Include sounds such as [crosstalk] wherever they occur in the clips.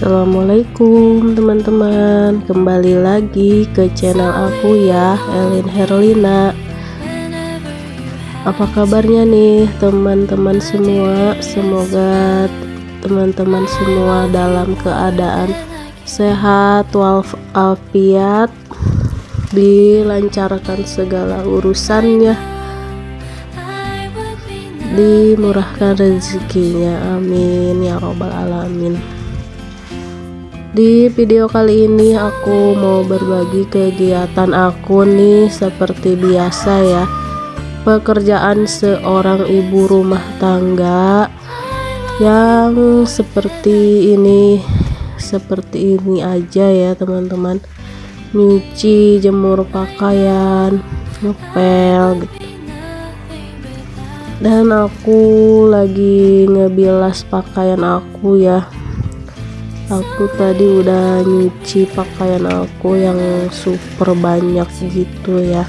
Assalamualaikum teman-teman. Kembali lagi ke channel aku ya Elin Herlina. Apa kabarnya nih teman-teman semua? Semoga teman-teman semua dalam keadaan sehat walafiat Dilancarkan segala urusannya dimurahkan rezekinya. Amin ya robbal alamin di video kali ini aku mau berbagi kegiatan aku nih seperti biasa ya. Pekerjaan seorang ibu rumah tangga yang seperti ini seperti ini aja ya teman-teman. Nyuci jemur pakaian ngepel gitu. Dan aku lagi ngebilas pakaian aku ya aku tadi udah nyuci pakaian aku yang super banyak gitu ya.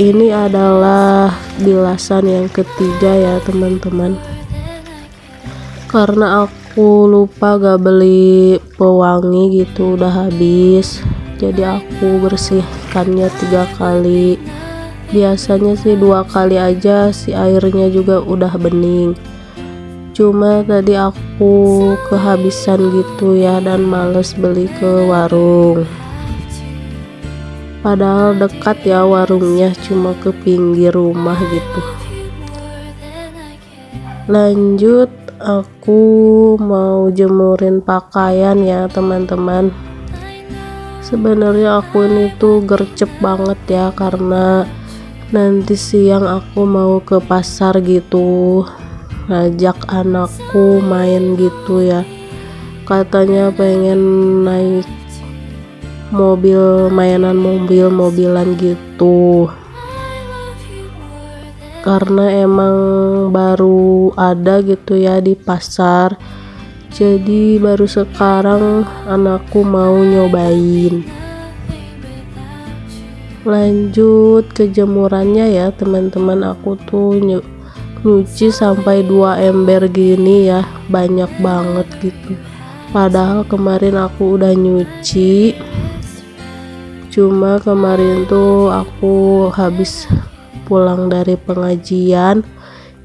Ini adalah bilasan yang ketiga ya teman-teman. Karena aku lupa gak beli pewangi gitu udah habis. Jadi aku bersihkannya tiga kali. Biasanya sih dua kali aja si airnya juga udah bening cuma tadi aku kehabisan gitu ya dan males beli ke warung. Padahal dekat ya warungnya cuma ke pinggir rumah gitu. Lanjut aku mau jemurin pakaian ya teman-teman. Sebenarnya aku ini tuh gercep banget ya karena nanti siang aku mau ke pasar gitu ngajak anakku main gitu ya. Katanya pengen naik mobil mainan mobil-mobilan gitu. Karena emang baru ada gitu ya di pasar. Jadi baru sekarang anakku mau nyobain. Lanjut ke jemurannya ya teman-teman. Aku tuh nyuci sampai dua ember gini ya banyak banget gitu. Padahal kemarin aku udah nyuci. Cuma kemarin tuh aku habis pulang dari pengajian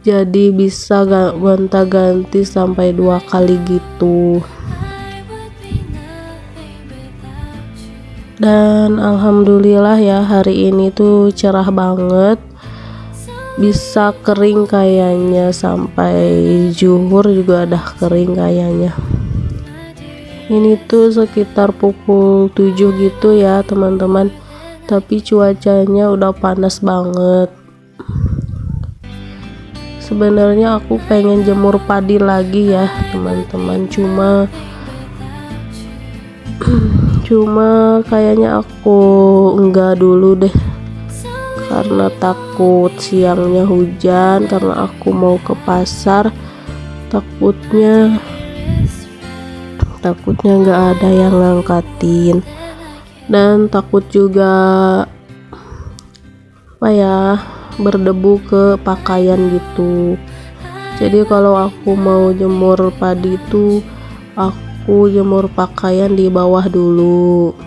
jadi bisa gonta-ganti sampai dua kali gitu. Dan alhamdulillah ya hari ini tuh cerah banget bisa kering kayaknya sampai juhur juga udah kering kayaknya. Ini tuh sekitar pukul 7 gitu ya teman-teman. Tapi cuacanya udah panas banget. Sebenarnya aku pengen jemur padi lagi ya teman-teman. Cuma [clears throat] cuma kayaknya aku enggak dulu deh karena takut siangnya hujan karena aku mau ke pasar takutnya takutnya nggak ada yang ngangkatin. Dan takut juga apa ya berdebu ke pakaian gitu. Jadi kalau aku mau jemur padi itu aku jemur pakaian di bawah dulu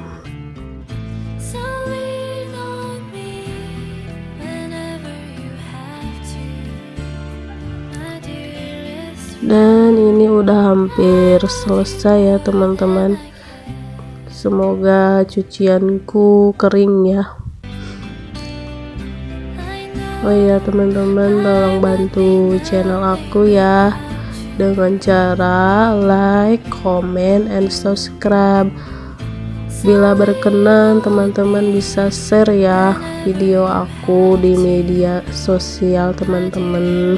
dan ini udah hampir selesai ya teman-teman. Semoga cucianku kering ya. Oh iya teman-teman tolong bantu channel aku ya. Dengan cara like, comment, and subscribe. Bila berkenan teman-teman bisa share ya video aku di media sosial teman-teman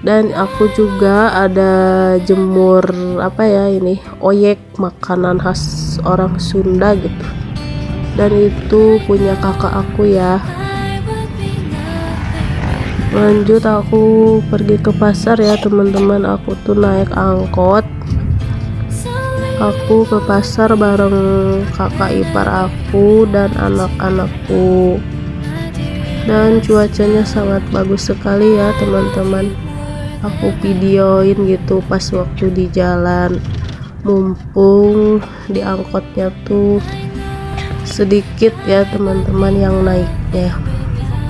dan aku juga ada jemur apa ya ini oyek makanan khas orang Sunda gitu. Dan itu punya kakak aku ya. Lanjut aku pergi ke pasar ya teman-teman. Aku tuh naik angkot. Aku ke pasar bareng kakak ipar aku dan anak-anakku. Dan cuacanya sangat bagus sekali ya teman-teman aku videoin gitu pas waktu di jalan. Mumpung di angkotnya tuh sedikit ya teman-teman yang naiknya.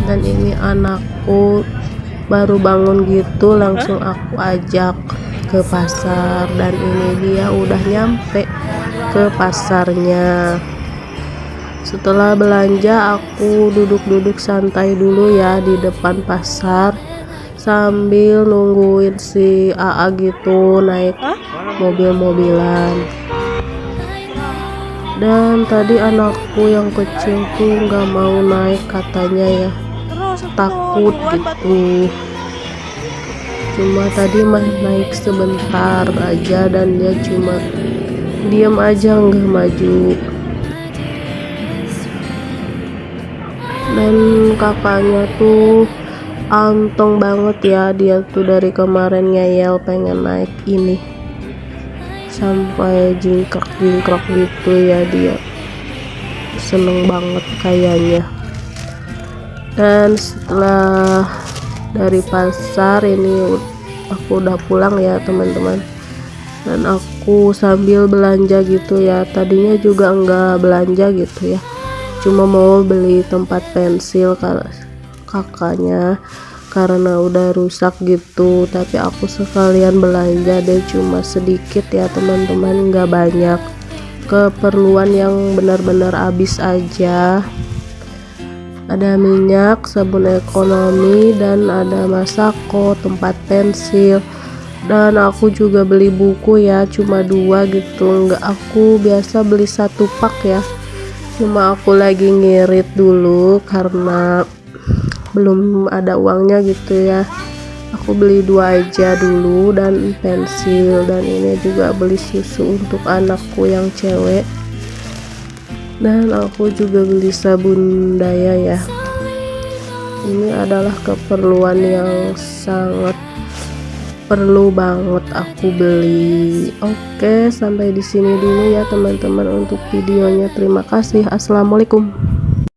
Dan ini anakku baru bangun gitu langsung aku ajak ke pasar. Dan ini dia udah nyampe ke pasarnya. Setelah belanja aku duduk-duduk santai dulu ya di depan pasar sambil nungguin si AA gitu naik mobil-mobilan. Dan tadi anakku yang kecil tuh nggak mau naik katanya ya. Takut gitu. Cuma tadi mah naik sebentar aja dan dia cuma diam aja nggak maju. Dan kakaknya tuh antong banget ya dia tuh dari kemarin ngeyel pengen naik ini. Sampai jingkrak-jingkrak gitu ya dia seneng banget kayaknya. Dan setelah dari pasar ini aku udah pulang ya teman-teman. Dan aku sambil belanja gitu ya tadinya juga enggak belanja gitu ya. Cuma mau beli tempat pensil kakaknya karena udah rusak gitu. Tapi aku sekalian belanja deh cuma sedikit ya teman-teman. Nggak banyak. Keperluan yang benar-benar habis aja. Ada minyak sabun ekonomi dan ada masako tempat pensil. Dan aku juga beli buku ya cuma dua gitu. Nggak aku biasa beli satu pak ya. Cuma aku lagi ngirit dulu karena belum ada uangnya gitu ya. Aku beli dua aja dulu dan pensil dan ini juga beli susu untuk anakku yang cewek. Dan aku juga beli sabun daya ya. Ini adalah keperluan yang sangat perlu banget aku beli. Oke sampai di sini dulu ya teman-teman untuk videonya. Terima kasih. Assalamualaikum